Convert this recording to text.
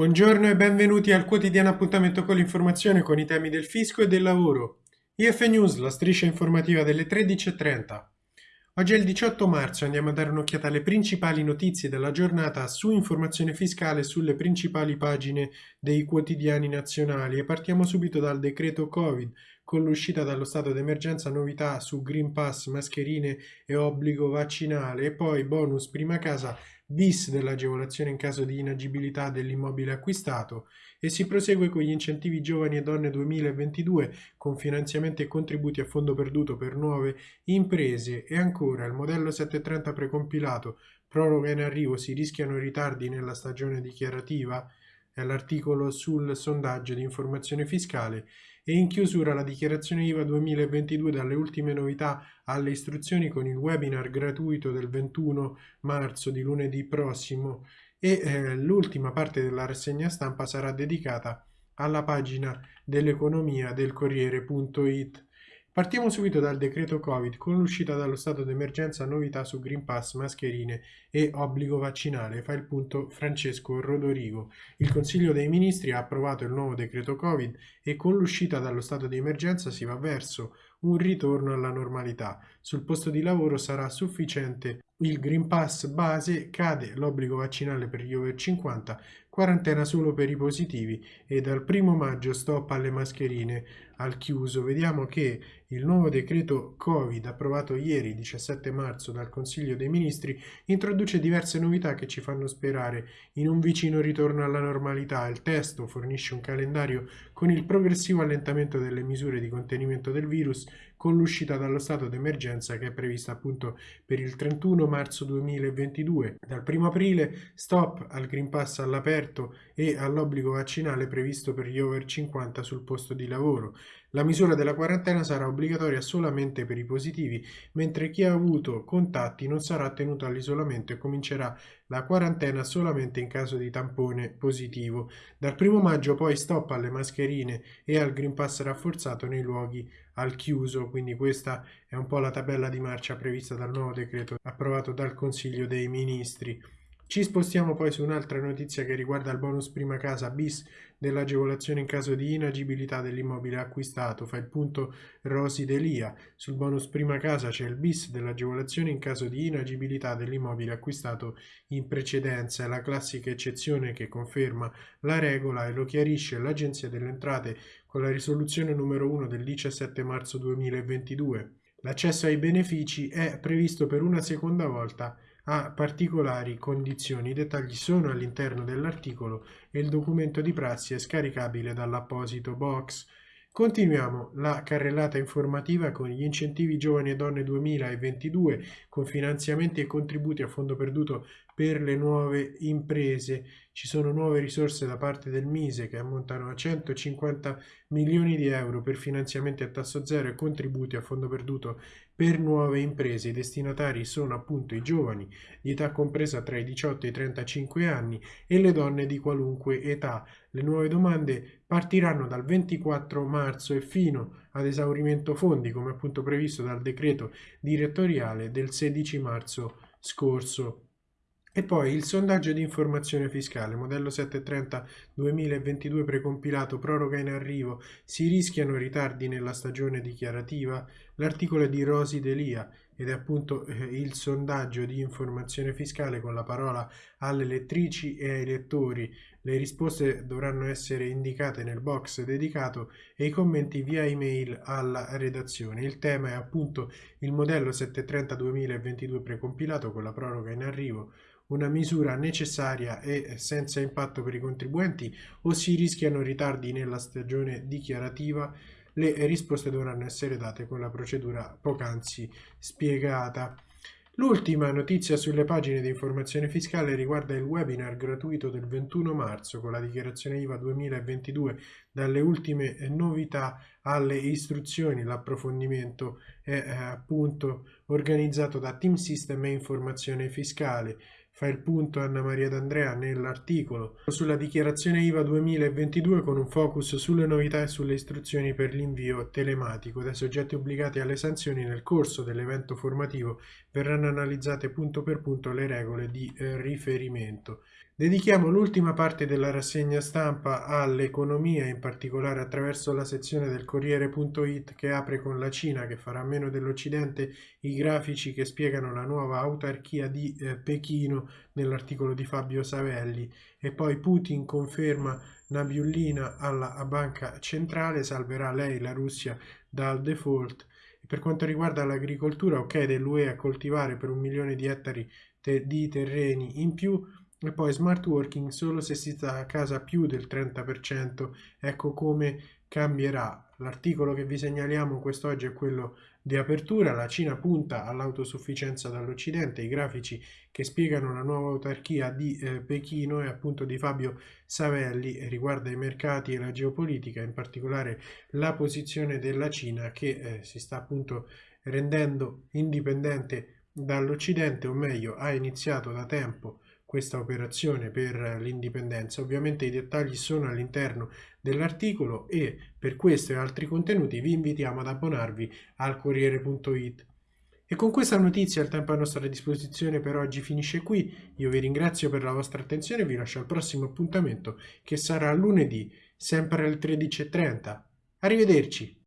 Buongiorno e benvenuti al quotidiano appuntamento con l'informazione con i temi del fisco e del lavoro. IF News, la striscia informativa delle 13.30. Oggi è il 18 marzo e andiamo a dare un'occhiata alle principali notizie della giornata su informazione fiscale sulle principali pagine dei quotidiani nazionali e partiamo subito dal decreto Covid con l'uscita dallo stato d'emergenza novità su Green Pass, mascherine e obbligo vaccinale e poi bonus prima casa bis dell'agevolazione in caso di inagibilità dell'immobile acquistato e si prosegue con gli incentivi giovani e donne 2022 con finanziamenti e contributi a fondo perduto per nuove imprese. E ancora il modello 730 precompilato proroga in arrivo si rischiano ritardi nella stagione dichiarativa è l'articolo sul sondaggio di informazione fiscale e in chiusura la dichiarazione IVA 2022 dalle ultime novità alle istruzioni con il webinar gratuito del 21 marzo di lunedì prossimo e eh, l'ultima parte della rassegna stampa sarà dedicata alla pagina dell'economia del Corriere.it. Partiamo subito dal decreto Covid con l'uscita dallo stato d'emergenza novità su Green Pass, mascherine e obbligo vaccinale. Fa il punto Francesco Rodorigo. Il Consiglio dei Ministri ha approvato il nuovo decreto Covid e con l'uscita dallo stato di emergenza si va verso un ritorno alla normalità. Sul posto di lavoro sarà sufficiente il Green Pass base, cade l'obbligo vaccinale per gli over 50, quarantena solo per i positivi e dal primo maggio stop alle mascherine al chiuso. Vediamo che il nuovo decreto Covid approvato ieri 17 marzo dal Consiglio dei Ministri introduce diverse novità che ci fanno sperare in un vicino ritorno alla normalità. Il testo fornisce un calendario con il progressivo allentamento delle misure di contenimento del virus con l'uscita dallo stato d'emergenza che è prevista appunto per il 31 marzo 2022. Dal 1 aprile stop al Green Pass all'aperto e all'obbligo vaccinale previsto per gli over 50 sul posto di lavoro. La misura della quarantena sarà obbligatoria solamente per i positivi, mentre chi ha avuto contatti non sarà tenuto all'isolamento e comincerà la quarantena solamente in caso di tampone positivo. Dal 1 maggio poi stop alle mascherine e al Green Pass rafforzato nei luoghi al chiuso, quindi questa è un po' la tabella di marcia prevista dal nuovo decreto approvato dal Consiglio dei Ministri. Ci spostiamo poi su un'altra notizia che riguarda il bonus prima casa bis dell'agevolazione in caso di inagibilità dell'immobile acquistato. Fa il punto Rosi Delia. Sul bonus prima casa c'è il bis dell'agevolazione in caso di inagibilità dell'immobile acquistato in precedenza. È la classica eccezione che conferma la regola e lo chiarisce l'Agenzia delle Entrate con la risoluzione numero 1 del 17 marzo 2022. L'accesso ai benefici è previsto per una seconda volta a particolari condizioni. I dettagli sono all'interno dell'articolo e il documento di prassi è scaricabile dall'apposito box. Continuiamo la carrellata informativa con gli incentivi giovani e donne 2022 con finanziamenti e contributi a fondo perduto per le nuove imprese. Ci sono nuove risorse da parte del Mise che ammontano a 150 milioni di euro per finanziamenti a tasso zero e contributi a fondo perduto per nuove imprese. I destinatari sono appunto i giovani di età compresa tra i 18 e i 35 anni e le donne di qualunque età. Le nuove domande partiranno dal 24 marzo e fino ad esaurimento fondi, come appunto previsto dal decreto direttoriale del 16 marzo scorso. E poi il sondaggio di informazione fiscale, modello 730 2022 precompilato, proroga in arrivo, si rischiano ritardi nella stagione dichiarativa? L'articolo è di Rosi Delia ed è appunto eh, il sondaggio di informazione fiscale con la parola alle lettrici e ai lettori. Le risposte dovranno essere indicate nel box dedicato e i commenti via email alla redazione. Il tema è appunto il modello 730 2022 precompilato con la proroga in arrivo una misura necessaria e senza impatto per i contribuenti o si rischiano ritardi nella stagione dichiarativa, le risposte dovranno essere date con la procedura poc'anzi spiegata. L'ultima notizia sulle pagine di informazione fiscale riguarda il webinar gratuito del 21 marzo con la dichiarazione IVA 2022 dalle ultime novità alle istruzioni. L'approfondimento è eh, appunto organizzato da Team System e Informazione Fiscale. Fa il punto Anna Maria D'Andrea nell'articolo. Sulla dichiarazione IVA 2022 con un focus sulle novità e sulle istruzioni per l'invio telematico dai soggetti obbligati alle sanzioni nel corso dell'evento formativo verranno analizzate punto per punto le regole di eh, riferimento. Dedichiamo l'ultima parte della rassegna stampa all'economia, in particolare attraverso la sezione del Corriere.it che apre con la Cina che farà meno dell'Occidente i grafici che spiegano la nuova autarchia di eh, Pechino nell'articolo di Fabio Savelli e poi Putin conferma Nabiullina alla banca centrale, salverà lei la Russia dal default. Per quanto riguarda l'agricoltura, ok dell'UE a coltivare per un milione di ettari te di terreni in più, e poi smart working solo se si sta a casa più del 30%, ecco come cambierà. L'articolo che vi segnaliamo quest'oggi è quello di apertura, la Cina punta all'autosufficienza dall'Occidente, i grafici che spiegano la nuova autarchia di eh, Pechino e appunto di Fabio Savelli riguarda i mercati e la geopolitica, in particolare la posizione della Cina che eh, si sta appunto rendendo indipendente dall'Occidente, o meglio ha iniziato da tempo questa operazione per l'indipendenza. Ovviamente i dettagli sono all'interno dell'articolo e per questo e altri contenuti vi invitiamo ad abbonarvi al Corriere.it. E con questa notizia il tempo a nostra disposizione per oggi finisce qui. Io vi ringrazio per la vostra attenzione e vi lascio al prossimo appuntamento che sarà lunedì, sempre alle 13.30. Arrivederci!